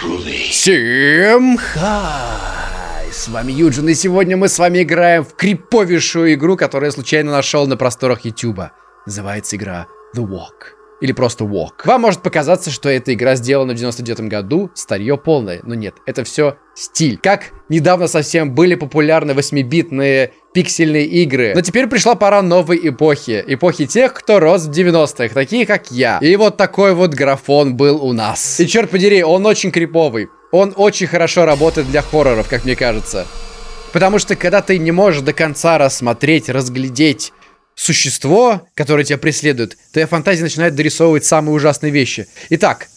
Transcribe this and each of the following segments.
Всем хай! С вами Юджин, и сегодня мы с вами играем в криповейшую игру, которую я случайно нашел на просторах Ютуба. Называется игра The Walk. Или просто Walk. Вам может показаться, что эта игра сделана в 99 году, старье полное. Но нет, это все стиль. Как недавно совсем были популярны 8-битные пиксельные игры. Но теперь пришла пора новой эпохи. Эпохи тех, кто рос в 90-х, такие как я. И вот такой вот графон был у нас. И черт подери, он очень криповый. Он очень хорошо работает для хорроров, как мне кажется. Потому что когда ты не можешь до конца рассмотреть, разглядеть существо, которое тебя преследует, твоя фантазия начинает дорисовывать самые ужасные вещи. Итак,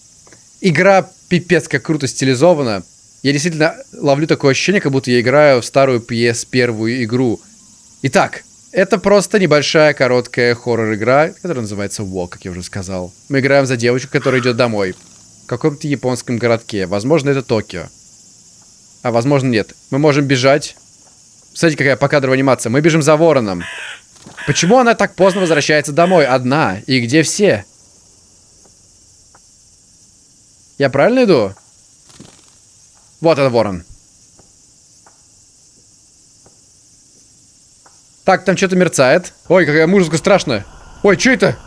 игра пипец как круто стилизована. Я действительно ловлю такое ощущение, как будто я играю в старую PS первую игру. Итак, это просто небольшая короткая хоррор-игра, которая называется Walk, как я уже сказал. Мы играем за девочку, которая идет домой. В каком-то японском городке. Возможно, это Токио. А возможно, нет. Мы можем бежать. Смотрите, какая покадровая анимация. Мы бежим за вороном. Почему она так поздно возвращается домой? Одна. И где все? Я правильно иду? Вот это ворон. Так, там что-то мерцает. Ой, какая музыка страшная. Ой, что это?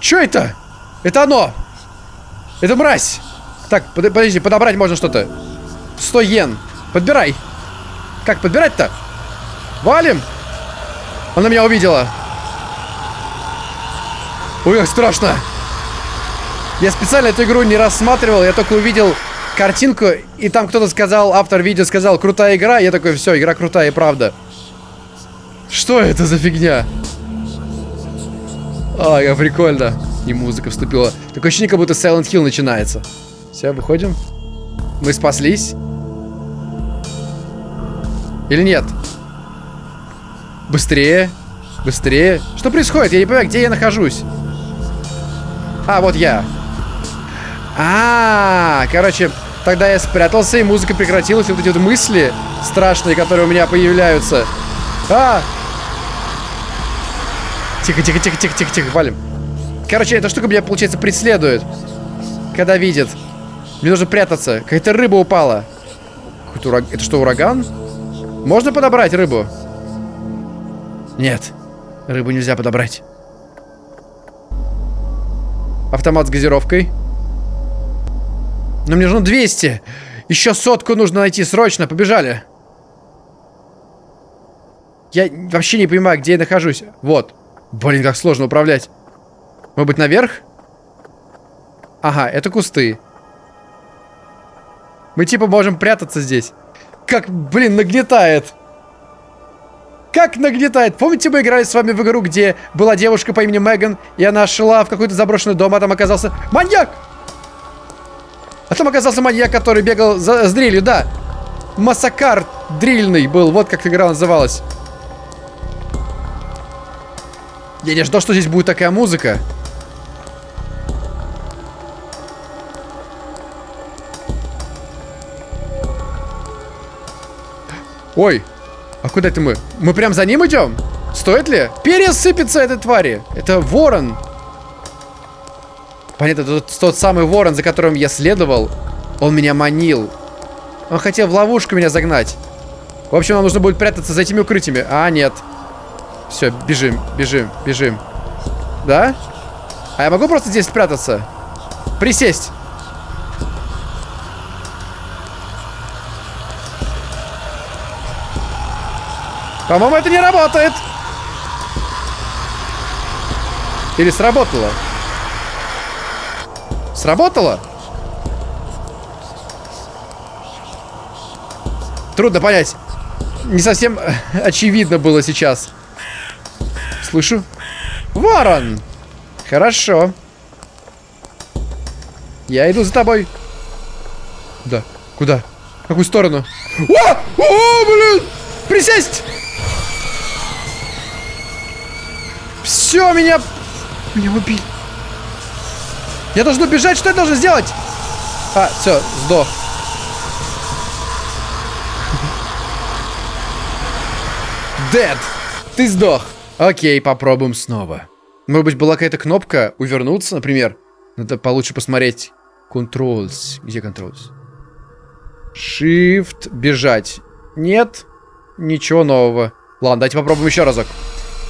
Что это? Это оно! Это мразь! Так, под, подожди, подобрать можно что-то. 100 йен. Подбирай. Как подбирать-то? Валим! Она меня увидела. Ой, как страшно. Я специально эту игру не рассматривал, я только увидел картинку, и там кто-то сказал, автор видео сказал, крутая игра, я такой, все, игра крутая, и правда. Что это за фигня? А, как прикольно. И музыка вступила. Такое ощущение, как будто Silent Hill начинается. Все, выходим. Мы спаслись. Или нет? Быстрее. Быстрее. Что происходит? Я не понимаю, где я нахожусь. А, вот я. А, короче, тогда я спрятался, и музыка прекратилась, и вот эти вот мысли страшные, которые у меня появляются. А! Тихо, тихо, тихо, тихо, тихо, тихо, валим. Короче, эта штука меня, получается, преследует. Когда видит. Мне нужно прятаться. Какая-то рыба упала. Это что, ураган? Можно подобрать рыбу? Нет. Рыбу нельзя подобрать. Автомат с газировкой. Но мне нужно 200. Еще сотку нужно найти срочно. Побежали. Я вообще не понимаю, где я нахожусь. Вот. Блин, как сложно управлять. Может быть, наверх? Ага, это кусты. Мы типа можем прятаться здесь. Как, блин, нагнетает. Как нагнетает. Помните, мы играли с вами в игру, где была девушка по имени Меган, и она шла в какой-то заброшенный дом, а там оказался маньяк! А там оказался маньяк, который бегал за, с дрелью, да. Массакар дрильный был, вот как игра называлась. Я не ждал, что здесь будет такая музыка. Ой, а куда это мы? Мы прям за ним идем? Стоит ли? Пересыпется этой твари. Это ворон. Понятно, тот, тот самый ворон, за которым я следовал. Он меня манил. Он хотел в ловушку меня загнать. В общем, нам нужно будет прятаться за этими укрытиями. А, нет. Все, бежим, бежим, бежим. Да? А я могу просто здесь спрятаться? Присесть. По-моему, это не работает. Или сработало? Сработало? Трудно понять. Не совсем очевидно было сейчас. Слышу. Ворон! Хорошо. Я иду за тобой. Да. Куда? В какую сторону? О! О, блин! Присесть! Все, меня... Меня убили. Я должен убежать, что я должен сделать? А, все, сдох. Дед, ты сдох. Окей, попробуем снова. Может быть, была какая-то кнопка увернуться, например? Надо получше посмотреть. Controls. Где controls? Shift. Бежать. Нет. Ничего нового. Ладно, давайте попробуем еще разок.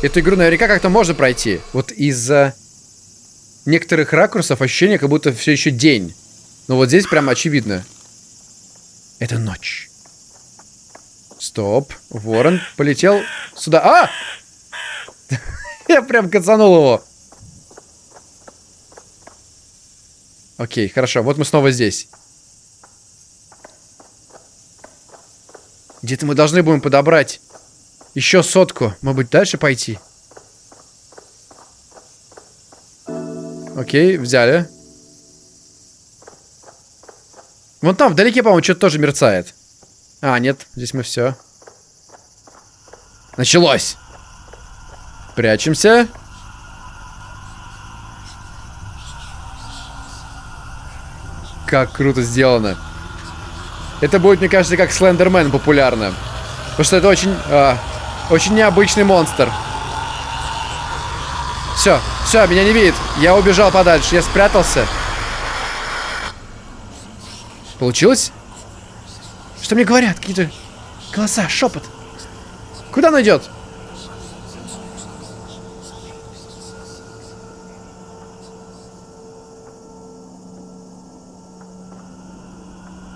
Эту игру наверняка как-то можно пройти. Вот из-за некоторых ракурсов ощущение, как будто все еще день. Но вот здесь прям очевидно. Это ночь. Стоп. Ворон полетел сюда. А! Я прям кацанул его. Окей, хорошо. Вот мы снова здесь. Где-то мы должны будем подобрать еще сотку. Может быть, дальше пойти? Окей, взяли. Вон там, вдалеке, по-моему, что-то тоже мерцает. А, нет, здесь мы все. Началось! Прячемся. Как круто сделано. Это будет, мне кажется, как Слендермен популярно. Потому что это очень, а, очень необычный монстр. Все, все, меня не видит. Я убежал подальше, я спрятался. Получилось? Что мне говорят? Какие-то голоса, шепот. Куда он идет?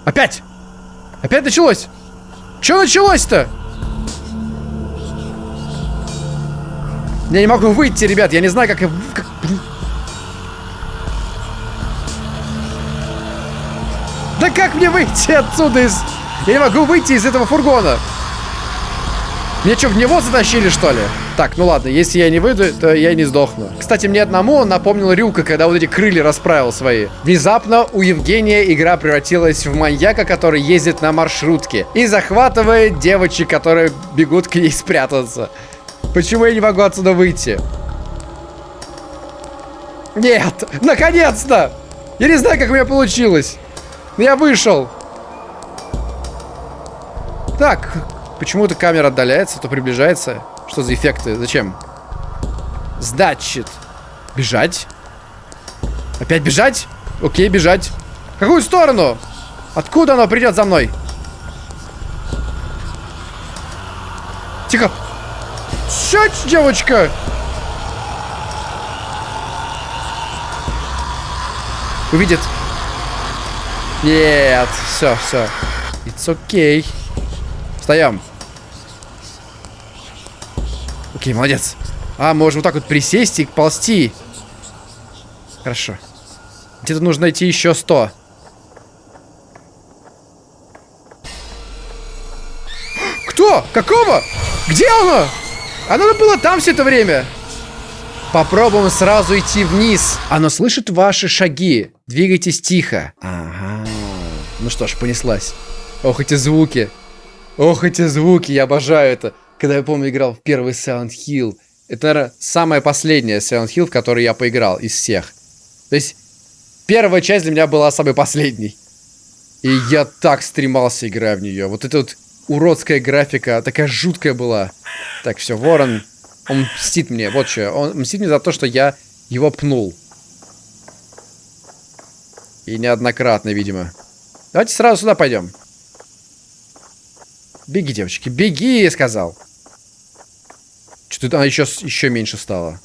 Опять! Опять началось! Что началось-то? Я не могу выйти, ребят. Я не знаю, как... как... Да как мне выйти отсюда из... Я не могу выйти из этого фургона. Мне что, в него затащили, что ли? Так, ну ладно, если я не выйду, то я не сдохну. Кстати, мне одному он напомнил Рюка, когда вот эти крылья расправил свои. Внезапно у Евгения игра превратилась в маньяка, который ездит на маршрутке и захватывает девочек, которые бегут к ней спрятаться. Почему я не могу отсюда выйти? Нет! Наконец-то! Я не знаю, как у меня получилось. Но я вышел. Так, Почему-то камера отдаляется, то приближается. Что за эффекты? Зачем? Значит, бежать. Опять бежать? Окей, бежать. В какую сторону? Откуда оно придет за мной? Тихо. Сядь, девочка. Увидит. Нет, все, все. It's okay. Встаем. Окей, молодец. А, можем вот так вот присесть и ползти. Хорошо. Где-то нужно найти еще 100. Кто? Какого? Где оно? Оно было там все это время. Попробуем сразу идти вниз. Оно слышит ваши шаги. Двигайтесь тихо. Ага. Ну что ж, понеслась. Ох, эти звуки. Ох, эти звуки, я обожаю это когда я помню, играл в первый Silent Hill. Это, наверное, самая последняя Silent Hill, в которой я поиграл из всех. То есть, первая часть для меня была самой последней. И я так стремался, играя в нее. Вот эта вот уродская графика, такая жуткая была. Так, все, Ворон, он мстит мне, вот что. Он мстит мне за то, что я его пнул. И неоднократно, видимо. Давайте сразу сюда пойдем. Беги, девочки, беги, я сказал. Что-то она еще, еще меньше стала.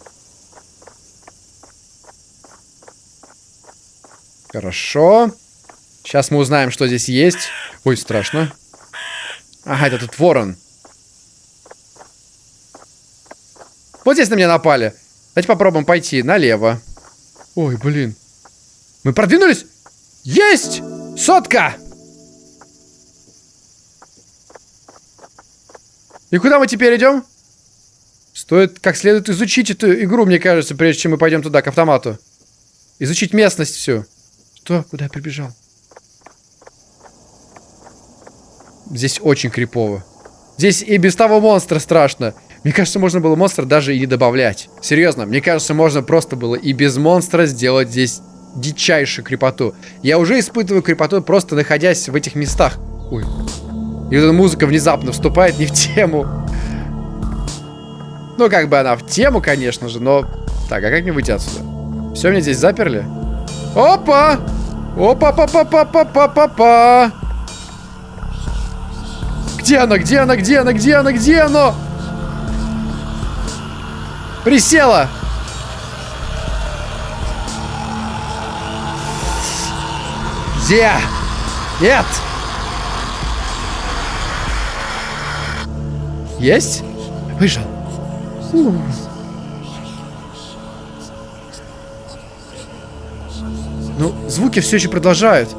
Хорошо. Сейчас мы узнаем, что здесь есть. Ой, страшно. Ага, это тут ворон. Вот здесь на меня напали. Давайте попробуем пойти налево. Ой, блин. Мы продвинулись? Есть! Сотка! И куда мы теперь идем? Стоит как следует изучить эту игру, мне кажется, прежде чем мы пойдем туда, к автомату. Изучить местность всю. Что? Куда я прибежал? Здесь очень крипово. Здесь и без того монстра страшно. Мне кажется, можно было монстра даже и не добавлять. Серьезно, мне кажется, можно просто было и без монстра сделать здесь дичайшую крепоту. Я уже испытываю крепоту, просто находясь в этих местах. Ой. И вот эта музыка внезапно вступает не в тему. Ну, как бы она в тему, конечно же, но... Так, а как мне выйти отсюда? Все, меня здесь заперли? Опа! Опа-па-па-па-па-па-па-па! Где она? Где она? Где она? Где она? Где она? Присела! Где? Нет! Есть? Выжил. Ну, звуки все еще продолжают.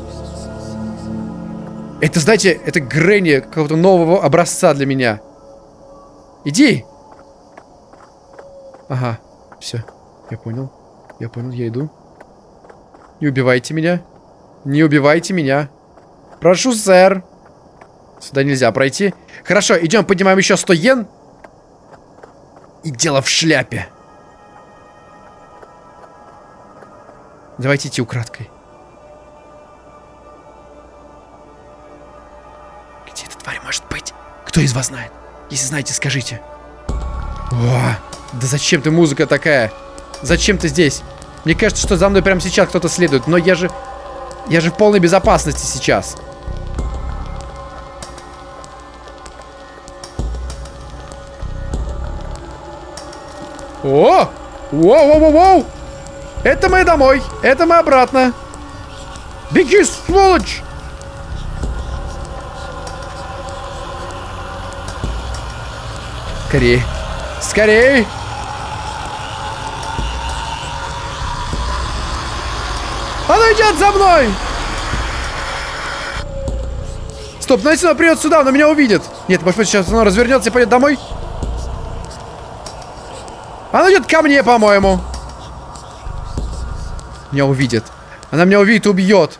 Это, знаете, это Грэнни какого-то нового образца для меня. Иди! Ага, все. Я понял. Я понял, я иду. Не убивайте меня. Не убивайте меня. Прошу, сэр. Сюда нельзя пройти. Хорошо, идем, поднимаем еще 100 йен. И дело в шляпе. Давайте идти украдкой. Кто из вас знает? Если знаете, скажите. О, да зачем ты музыка такая? Зачем ты здесь? Мне кажется, что за мной прямо сейчас кто-то следует, но я же... Я же в полной безопасности сейчас. О! Воу-воу-воу-воу! Это мы домой. Это мы обратно. Беги, сволочь! Скорее. Скорее! Она идет за мной! Стоп, ну если придет сюда, она меня увидит. Нет, может быть, сейчас она развернется и пойдет домой? Она идет ко мне, по-моему. Меня увидит. Она меня увидит убьет.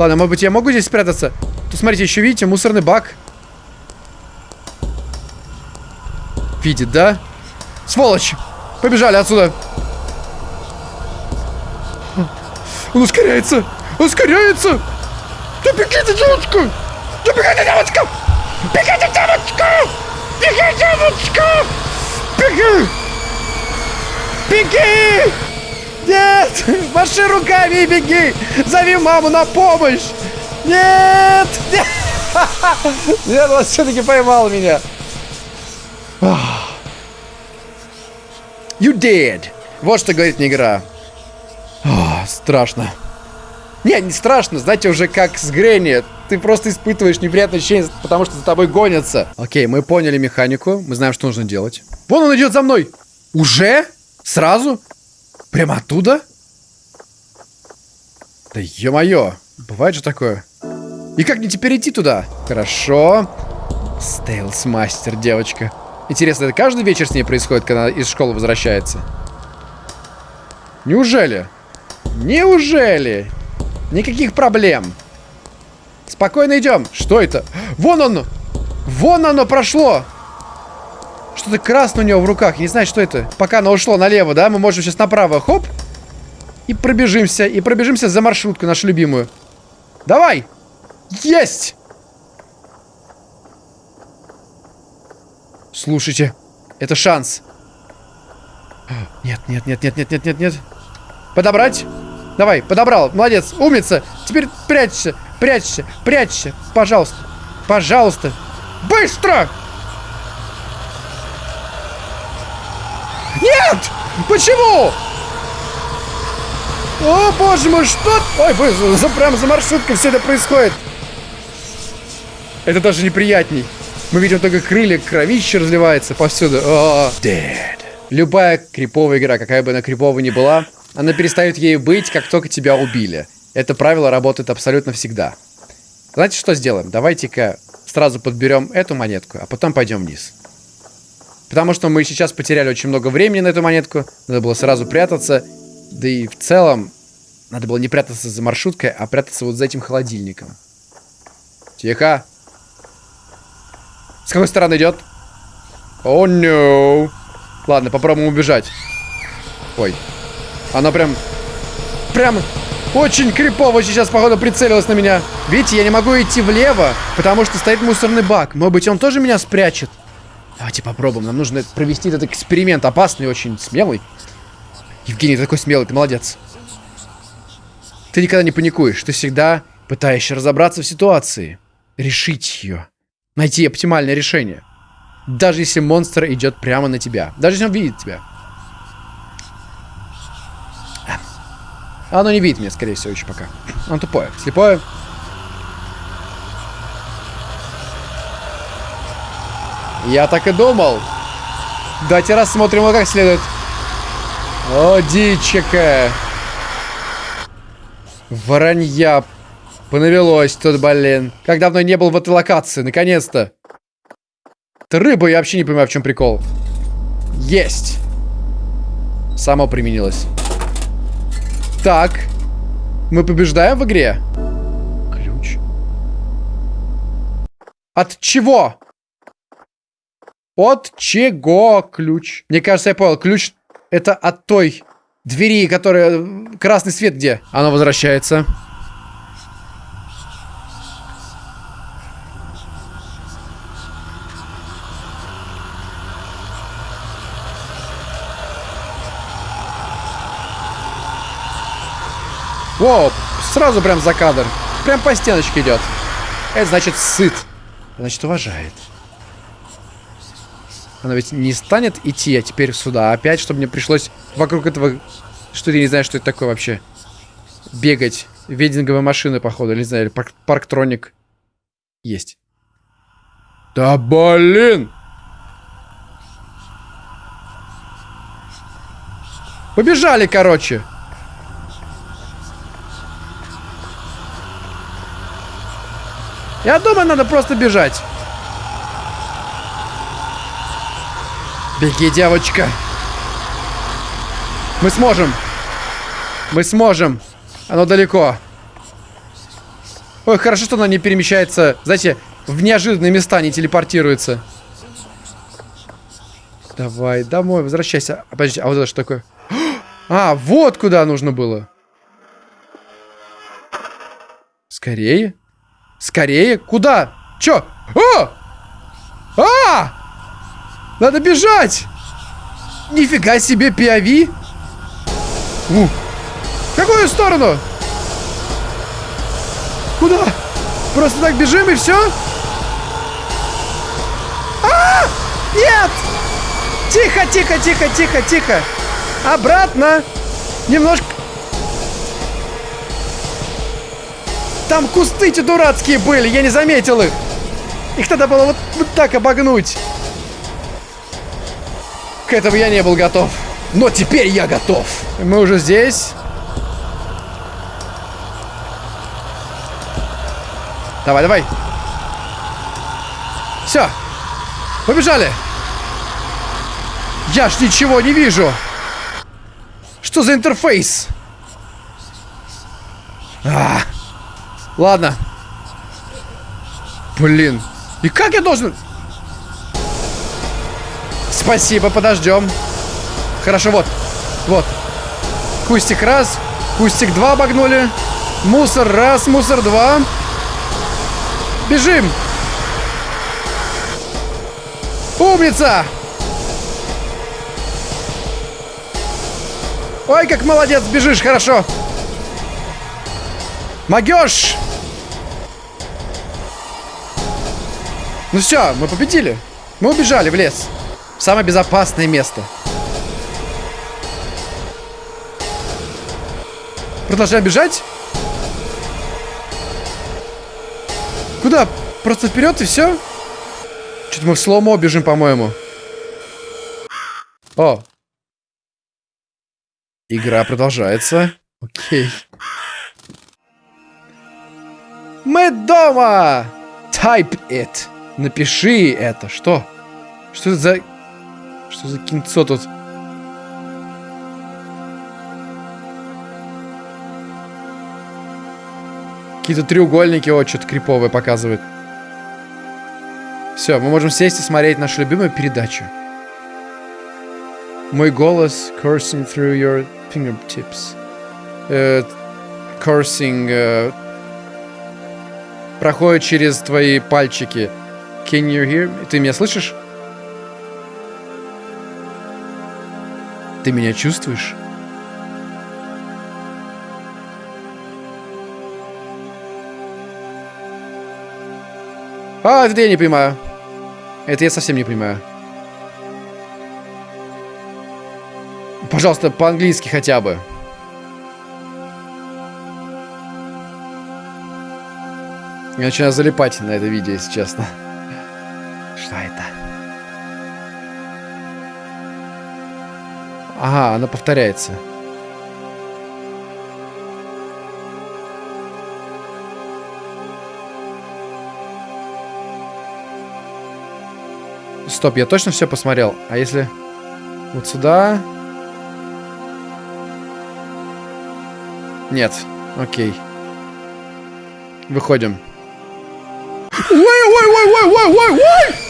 Ладно, может быть, я могу здесь спрятаться? Тут, смотрите, еще видите, мусорный бак. Видит, да? Сволочь! Побежали отсюда. Он ускоряется! Ускоряется! Да бегите, девочка! Да бегите, девочка! Бегите, девочка! Беги, девочка! Беги! Беги! Нет! Маши руками и беги! Зови маму на помощь! Нет! Нет! Нет, он все-таки поймал меня. You did. Вот что говорит мне игра. О, страшно. Не, не страшно, знаете, уже как с Гренни. Ты просто испытываешь неприятное ощущение, потому что за тобой гонятся. Окей, мы поняли механику, мы знаем, что нужно делать. Вон он идет за мной! Уже? Сразу? Прямо оттуда? Да ё-моё, бывает же такое. И как мне теперь идти туда? Хорошо. Стейлс мастер, девочка. Интересно, это каждый вечер с ней происходит, когда она из школы возвращается? Неужели? Неужели? Никаких проблем. Спокойно идем. Что это? Вон оно! Вон оно прошло! Что-то красное у него в руках. не знаю, что это. Пока оно ушло налево, да? Мы можем сейчас направо. Хоп. И пробежимся. И пробежимся за маршрутку нашу любимую. Давай. Есть. Слушайте. Это шанс. Нет, нет, нет, нет, нет, нет, нет, нет. Подобрать? Давай, подобрал. Молодец. Умница. Теперь прячься. Прячься. Прячься. Пожалуйста. Пожалуйста. Быстро! Нет! Почему? О, боже мой, что? Ой, вы, за, прям за маршруткой все это происходит. Это даже неприятней. Мы видим только крылья, кровище разливается повсюду. О, dead. Любая криповая игра, какая бы она криповая ни была, она перестает ею быть, как только тебя убили. Это правило работает абсолютно всегда. Знаете, что сделаем? Давайте-ка сразу подберем эту монетку, а потом пойдем вниз. Потому что мы сейчас потеряли очень много времени на эту монетку. Надо было сразу прятаться. Да и в целом, надо было не прятаться за маршруткой, а прятаться вот за этим холодильником. Тихо. С какой стороны идет? О, oh, no. Ладно, попробуем убежать. Ой. Она прям... Прям очень крипово сейчас, походу, прицелилась на меня. Видите, я не могу идти влево, потому что стоит мусорный бак. Может быть, он тоже меня спрячет? Давайте попробуем. Нам нужно провести этот эксперимент. Опасный, очень смелый. Евгений, ты такой смелый, ты молодец. Ты никогда не паникуешь. Ты всегда пытаешься разобраться в ситуации. Решить ее. Найти оптимальное решение. Даже если монстр идет прямо на тебя. Даже если он видит тебя. Оно не видит меня, скорее всего, еще пока. Он тупое. Слепое. Я так и думал. Давайте рассмотрим его как следует. О, дичь какая. Воронья. Понавелось тут, блин. Как давно не был в этой локации, наконец-то. Это рыба, я вообще не понимаю, в чем прикол. Есть. Само применилось. Так. Мы побеждаем в игре? Ключ. От чего? От чего ключ? Мне кажется, я понял. Ключ это от той двери, которая... Красный свет где? Оно возвращается. Воу, сразу прям за кадр. Прям по стеночке идет. Это значит сыт. Значит уважает. Она ведь не станет идти, а теперь сюда опять, чтобы мне пришлось вокруг этого... Что я не знаю, что это такое вообще. Бегать. Вединговая машина, походу. Или не знаю, или парк парктроник. Есть. Да блин! Побежали, короче. Я думаю, надо просто бежать. Беги, девочка. Мы сможем. Мы сможем. Оно далеко. Ой, хорошо, что она не перемещается, знаете, в неожиданные места не телепортируется. Давай, домой, возвращайся. А, а вот это что такое? А, вот куда нужно было. Скорее. Скорее. Куда? Чё? О! А! Надо бежать! Нифига себе, POV! У. В какую сторону? Куда? Просто так бежим и все? А! Нет! Тихо, тихо, тихо, тихо, тихо. Обратно. Немножко. Там кусты эти дурацкие были, я не заметил их. Их надо было вот, вот так обогнуть. К этому я не был готов. Но теперь я готов. Мы уже здесь. Давай, давай. Все. Побежали. Я ж ничего не вижу. Что за интерфейс? А, ладно. Блин. И как я должен... Спасибо, подождем. Хорошо, вот. Вот. Кустик раз. Кустик два обогнули. Мусор раз, мусор два. Бежим. Умница! Ой, как молодец, бежишь, хорошо. Могешь! Ну все, мы победили. Мы убежали в лес. В самое безопасное место. Продолжаем бежать? Куда? Просто вперед и все? Что-то мы в сломо бежим, по-моему. О. Игра продолжается. Окей. Мы дома! Type it. Напиши это. Что? Что это за... Что за кинцо тут? Какие-то треугольники, о, что-то криповое показывает. Все, мы можем сесть и смотреть нашу любимую передачу. Мой голос coursing through your fingertips. Uh, coursing uh, проходит через твои пальчики. Can you hear me? Ты меня слышишь? Ты меня чувствуешь? А, это я не понимаю. Это я совсем не понимаю. Пожалуйста, по-английски хотя бы. Я начинаю залипать на это видео, если честно. Что это? Ага, она повторяется. Стоп, я точно все посмотрел? А если вот сюда? Нет. Окей. Выходим. Ой, ой, ой, ой, ой, ой, ой!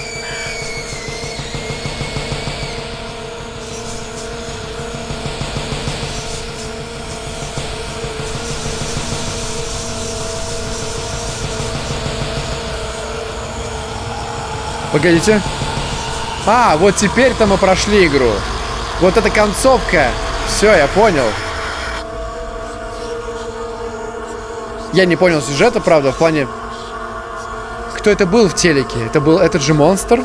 Погодите. А, вот теперь-то мы прошли игру. Вот эта концовка. Все, я понял. Я не понял сюжета, правда, в плане... Кто это был в телеке? Это был этот же монстр?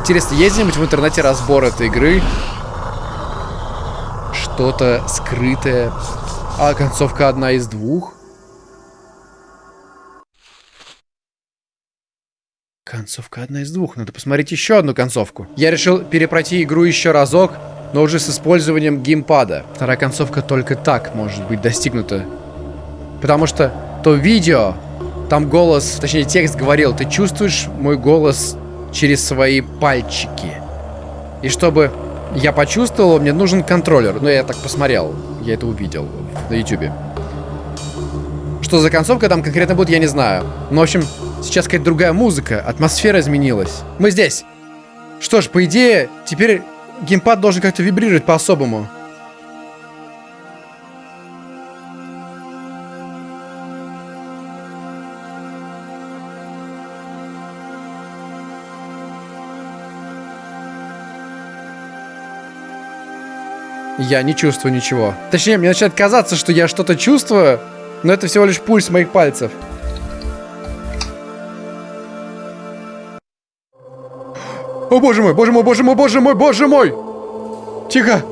Интересно, есть где-нибудь в интернете разбор этой игры? Что-то скрытое. А концовка одна из двух? Концовка одна из двух. Надо посмотреть еще одну концовку. Я решил перепройти игру еще разок, но уже с использованием геймпада. Вторая концовка только так может быть достигнута. Потому что то видео, там голос, точнее текст говорил, ты чувствуешь мой голос через свои пальчики. И чтобы я почувствовал, мне нужен контроллер. Ну, я так посмотрел, я это увидел на ютюбе. Что за концовка там конкретно будет, я не знаю. Но, в общем, сейчас какая-то другая музыка, атмосфера изменилась. Мы здесь. Что ж, по идее, теперь геймпад должен как-то вибрировать по-особому. Я не чувствую ничего. Точнее, мне начинает казаться, что я что-то чувствую, но это всего лишь пульс моих пальцев. О боже мой, боже мой, боже мой, боже мой, боже мой! Тихо!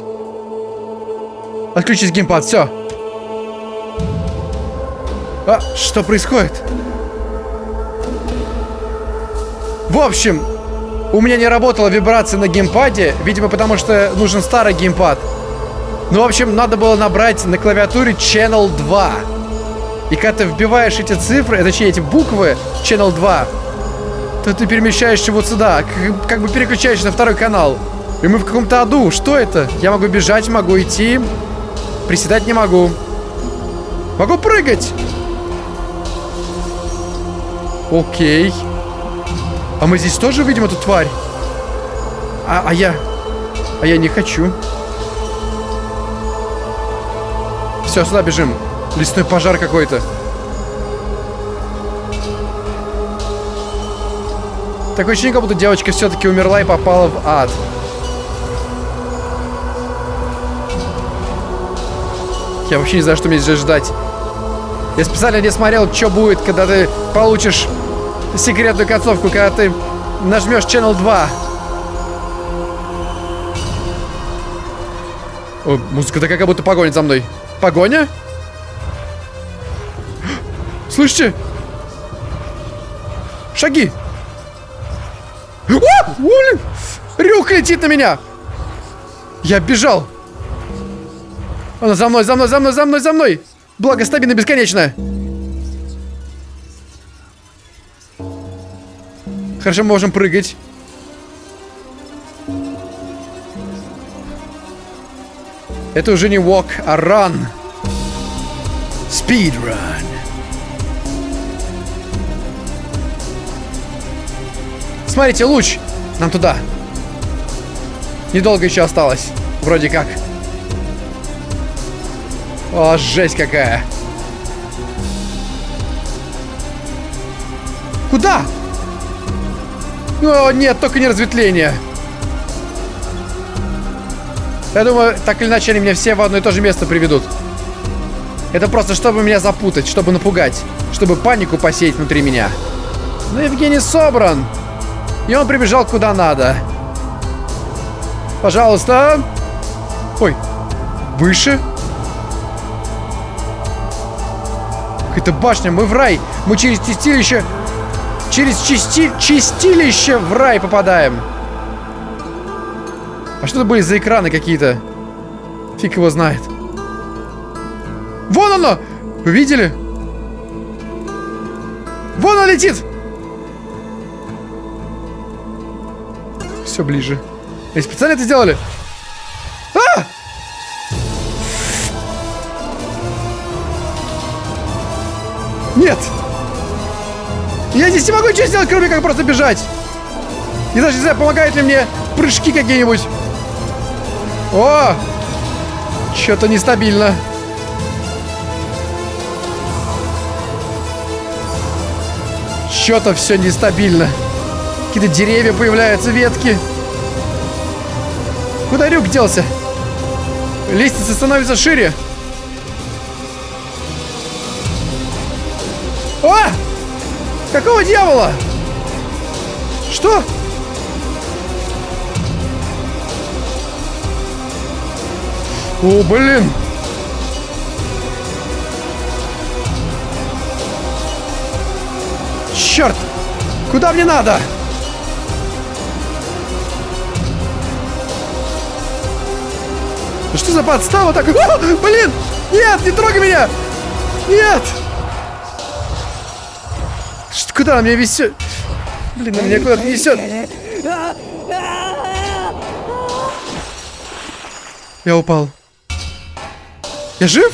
Отключить геймпад, все. А, что происходит? В общем, у меня не работала вибрация на геймпаде, видимо, потому что нужен старый геймпад. Ну, в общем, надо было набрать на клавиатуре Channel 2. И когда ты вбиваешь эти цифры, точнее, эти буквы Channel 2, то ты перемещаешься вот сюда, как, как бы переключаешься на второй канал. И мы в каком-то аду. Что это? Я могу бежать, могу идти. Приседать не могу. Могу прыгать. Окей. А мы здесь тоже видим эту тварь? А, а я... А я не хочу. Все, сюда бежим. Лесной пожар какой-то. Такое ощущение, как будто девочка все-таки умерла и попала в ад. Я вообще не знаю, что мне здесь ждать. Я специально не смотрел, что будет, когда ты получишь секретную концовку, когда ты нажмешь Channel 2. О, музыка такая, как будто погонит за мной. Погоня? Слышите? Шаги! О, блин! Рюк летит на меня! Я бежал! Она за мной, за мной, за мной, за мной, за мной! Благо стабильно бесконечно! Хорошо, мы можем прыгать. Это уже не walk, а run. Speed Смотрите, луч. Нам туда. Недолго еще осталось. Вроде как. О, жесть какая. Куда? О, нет, только не разветвление. Я думаю, так или иначе они меня все в одно и то же место приведут. Это просто чтобы меня запутать, чтобы напугать, чтобы панику посеять внутри меня. Но Евгений собран. И он прибежал куда надо. Пожалуйста. Ой. Выше. Какая-то башня. Мы в рай. Мы через чистилище... Через чисти... чистилище в рай попадаем. А что это были за экраны какие-то? Фиг его знает. Вон оно! Вы видели? Вон он летит! Все ближе. И специально это сделали? А! Нет! Я здесь не могу ничего сделать, кроме как просто бежать. И даже не знаю, помогают ли мне прыжки какие-нибудь. О! Что-то нестабильно. Что-то все нестабильно. Какие-то деревья появляются, ветки. Куда Рюк делся? Лестница становится шире. О! Какого дьявола? Что? О, блин! Черт! Куда мне надо? Что за подстава так? О, блин! Нет, не трогай меня! Нет! Что, куда меня везет? Блин, меня куда-то несет. Я упал. Я жив?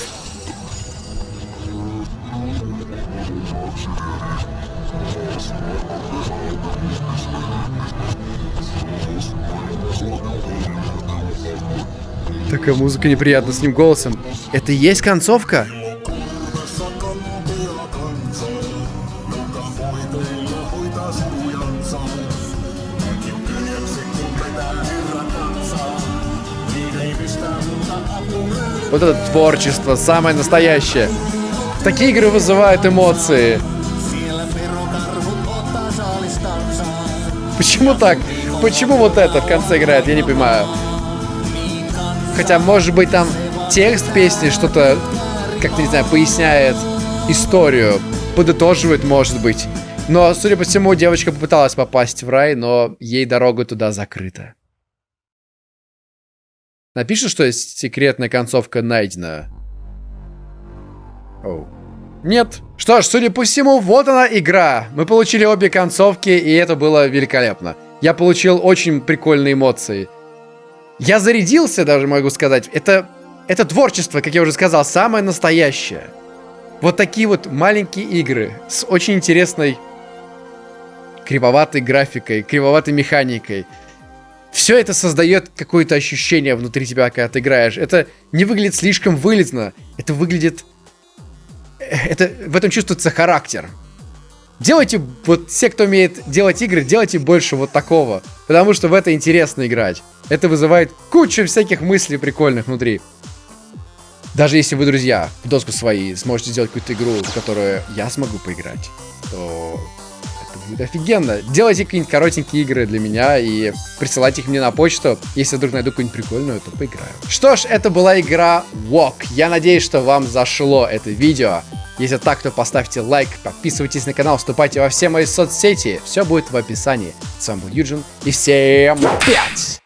Музыка неприятна с ним голосом. Это и есть концовка? Вот это творчество, самое настоящее. Такие игры вызывают эмоции. Почему так? Почему вот это в конце играет? Я не понимаю. Хотя, может быть, там текст песни что-то, как-то, не знаю, поясняет историю, подытоживает, может быть. Но, судя по всему, девочка попыталась попасть в рай, но ей дорога туда закрыта. Напишет, что секретная концовка найдена. Оу. Нет. Что ж, судя по всему, вот она игра. Мы получили обе концовки, и это было великолепно. Я получил очень прикольные эмоции. Я зарядился, даже могу сказать. Это, это творчество, как я уже сказал, самое настоящее. Вот такие вот маленькие игры с очень интересной кривоватой графикой, кривоватой механикой. Все это создает какое-то ощущение внутри тебя, когда ты играешь. Это не выглядит слишком вылезно. Это выглядит... Это, в этом чувствуется характер. Делайте, вот все, кто умеет делать игры, делайте больше вот такого. Потому что в это интересно играть. Это вызывает кучу всяких мыслей прикольных внутри. Даже если вы, друзья, в доску свои сможете сделать какую-то игру, в которую я смогу поиграть, то офигенно. Делайте какие-нибудь коротенькие игры для меня и присылайте их мне на почту. Если вдруг найду какую-нибудь прикольную, то поиграю. Что ж, это была игра Walk. Я надеюсь, что вам зашло это видео. Если так, то поставьте лайк, подписывайтесь на канал, вступайте во все мои соцсети. Все будет в описании. С вами был Юджин, и всем пять!